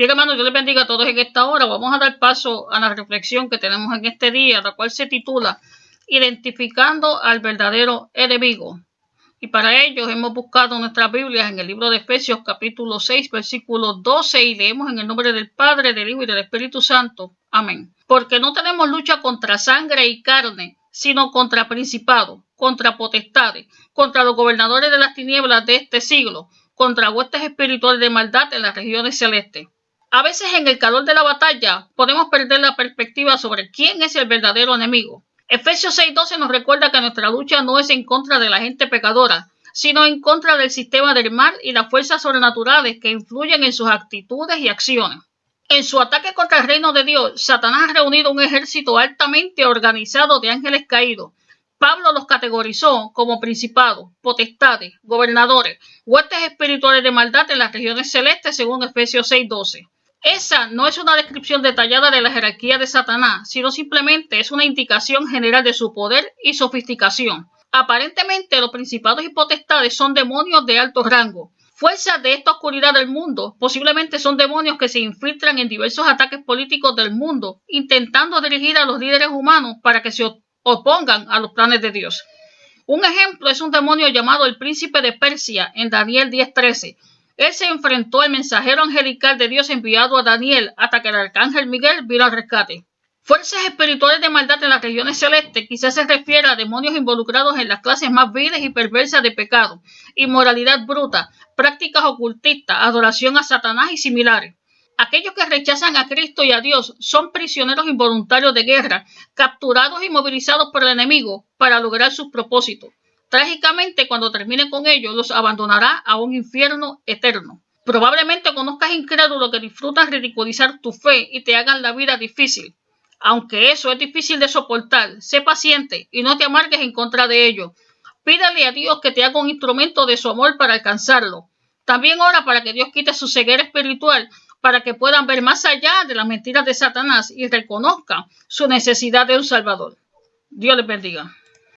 Bien, hermanos, yo les bendiga a todos en esta hora. Vamos a dar paso a la reflexión que tenemos en este día, la cual se titula Identificando al verdadero enemigo. Y para ello hemos buscado nuestras Biblias en el libro de Efesios capítulo 6, versículo 12 y leemos en el nombre del Padre, del Hijo y del Espíritu Santo. Amén. Porque no tenemos lucha contra sangre y carne, sino contra principados, contra potestades, contra los gobernadores de las tinieblas de este siglo, contra huestes espirituales de maldad en las regiones celestes. A veces en el calor de la batalla podemos perder la perspectiva sobre quién es el verdadero enemigo. Efesios 6:12 nos recuerda que nuestra lucha no es en contra de la gente pecadora, sino en contra del sistema del mal y las fuerzas sobrenaturales que influyen en sus actitudes y acciones. En su ataque contra el reino de Dios, Satanás ha reunido un ejército altamente organizado de ángeles caídos. Pablo los categorizó como principados, potestades, gobernadores, huestes espirituales de maldad en las regiones celestes según Efesios 6:12. Esa no es una descripción detallada de la jerarquía de Satanás, sino simplemente es una indicación general de su poder y sofisticación. Aparentemente los principados y potestades son demonios de alto rango. Fuerzas de esta oscuridad del mundo posiblemente son demonios que se infiltran en diversos ataques políticos del mundo, intentando dirigir a los líderes humanos para que se opongan a los planes de Dios. Un ejemplo es un demonio llamado el príncipe de Persia en Daniel 10:13, él se enfrentó al mensajero angelical de Dios enviado a Daniel hasta que el arcángel Miguel vino al rescate. Fuerzas espirituales de maldad en las regiones celestes quizás se refiere a demonios involucrados en las clases más viles y perversas de pecado, inmoralidad bruta, prácticas ocultistas, adoración a Satanás y similares. Aquellos que rechazan a Cristo y a Dios son prisioneros involuntarios de guerra, capturados y movilizados por el enemigo para lograr sus propósitos. Trágicamente, cuando termine con ellos, los abandonará a un infierno eterno. Probablemente conozcas incrédulos que disfrutan ridiculizar tu fe y te hagan la vida difícil. Aunque eso es difícil de soportar, sé paciente y no te amargues en contra de ello. Pídale a Dios que te haga un instrumento de su amor para alcanzarlo. También ora para que Dios quite su ceguera espiritual, para que puedan ver más allá de las mentiras de Satanás y reconozcan su necesidad de un Salvador. Dios les bendiga.